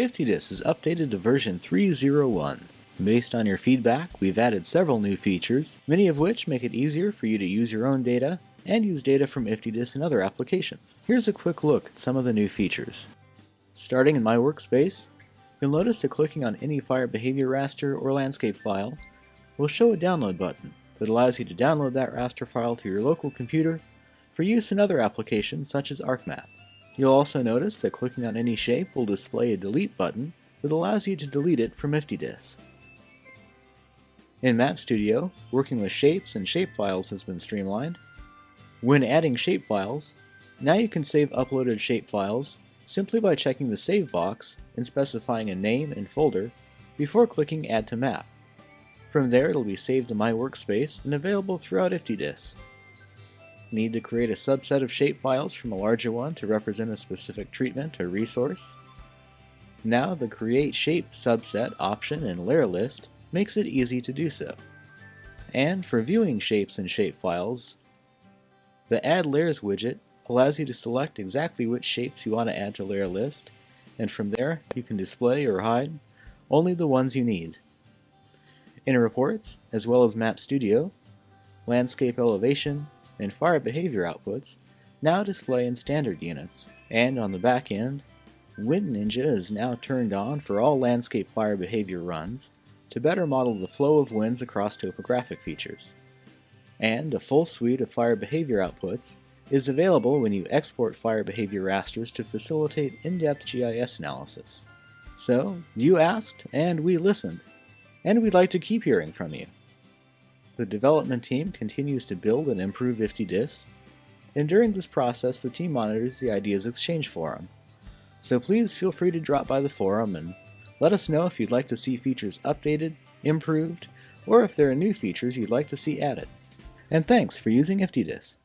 IFTDIS is updated to version 3.01. Based on your feedback, we've added several new features, many of which make it easier for you to use your own data and use data from IFTDIS in other applications. Here's a quick look at some of the new features. Starting in My Workspace, you'll notice that clicking on any fire behavior raster or landscape file will show a download button that allows you to download that raster file to your local computer for use in other applications such as ArcMap. You'll also notice that clicking on any shape will display a delete button that allows you to delete it from IFTDIS. In Map Studio, working with shapes and shapefiles has been streamlined. When adding shapefiles, now you can save uploaded shapefiles simply by checking the Save box and specifying a name and folder before clicking Add to Map. From there it'll be saved to My Workspace and available throughout IFTDIS. Need to create a subset of shapefiles from a larger one to represent a specific treatment or resource? Now the Create Shape subset option in Layer List makes it easy to do so. And for viewing shapes and shapefiles, the Add Layers widget allows you to select exactly which shapes you want to add to Layer List, and from there you can display or hide only the ones you need. In Reports, as well as Map Studio, Landscape Elevation, and fire behavior outputs now display in standard units, and on the back end, Wind Ninja is now turned on for all landscape fire behavior runs to better model the flow of winds across topographic features. And a full suite of fire behavior outputs is available when you export fire behavior rasters to facilitate in-depth GIS analysis. So, you asked, and we listened, and we'd like to keep hearing from you. The development team continues to build and improve IFTDIS, and during this process the team monitors the Ideas Exchange forum. So please feel free to drop by the forum and let us know if you'd like to see features updated, improved, or if there are new features you'd like to see added. And thanks for using IFTDIS.